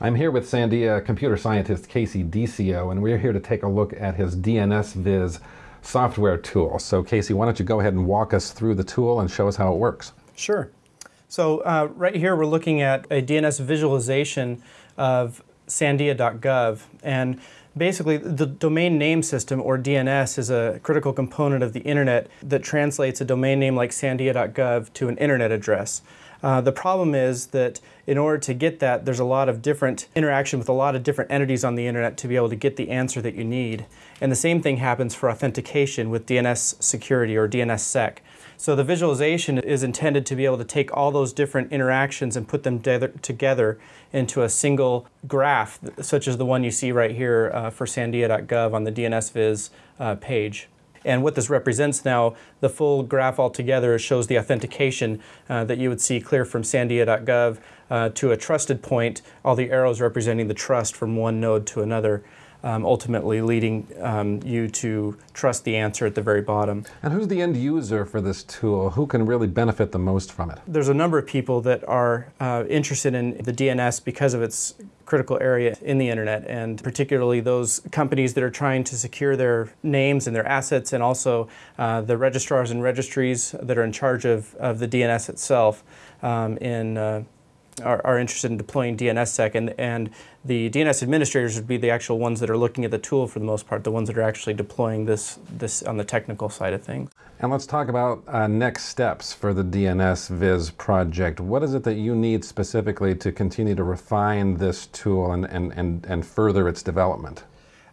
I'm here with Sandia computer scientist Casey Deccio, and we're here to take a look at his DNSViz software tool. So Casey, why don't you go ahead and walk us through the tool and show us how it works. Sure. So uh, right here we're looking at a DNS visualization of sandia.gov and basically the domain name system or DNS is a critical component of the internet that translates a domain name like sandia.gov to an internet address. Uh, the problem is that in order to get that, there's a lot of different interaction with a lot of different entities on the internet to be able to get the answer that you need. And the same thing happens for authentication with DNS security or DNSSEC. So the visualization is intended to be able to take all those different interactions and put them together into a single graph, such as the one you see right here uh, for sandia.gov on the DNSViz uh, page. And what this represents now, the full graph altogether shows the authentication uh, that you would see clear from sandia.gov uh, to a trusted point, all the arrows representing the trust from one node to another um, ultimately leading um, you to trust the answer at the very bottom. And who's the end user for this tool? Who can really benefit the most from it? There's a number of people that are uh, interested in the DNS because of its critical area in the internet and particularly those companies that are trying to secure their names and their assets and also uh, the registrars and registries that are in charge of, of the DNS itself um, in uh, are, are, interested in deploying DNSSEC, and, and the DNS administrators would be the actual ones that are looking at the tool for the most part, the ones that are actually deploying this, this on the technical side of things. And let's talk about uh, next steps for the DNSViz project. What is it that you need specifically to continue to refine this tool and, and, and, and further its development?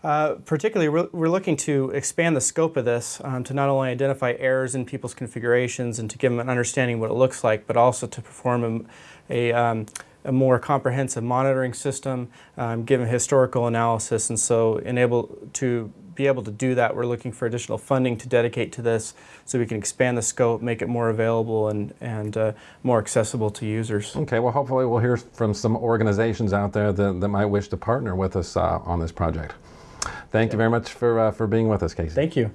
Uh, particularly, we're, we're, looking to expand the scope of this um, to not only identify errors in people's configurations and to give them an understanding what it looks like, but also to perform a, a, um, a more comprehensive monitoring system, um, give a historical analysis, and so enable to be able to do that, we're looking for additional funding to dedicate to this so we can expand the scope, make it more available and, and uh, more accessible to users. Okay, well hopefully we'll hear from some organizations out there that, that might wish to partner with us uh, on this project. Thank you very much for, uh, for being with us, Casey. Thank you.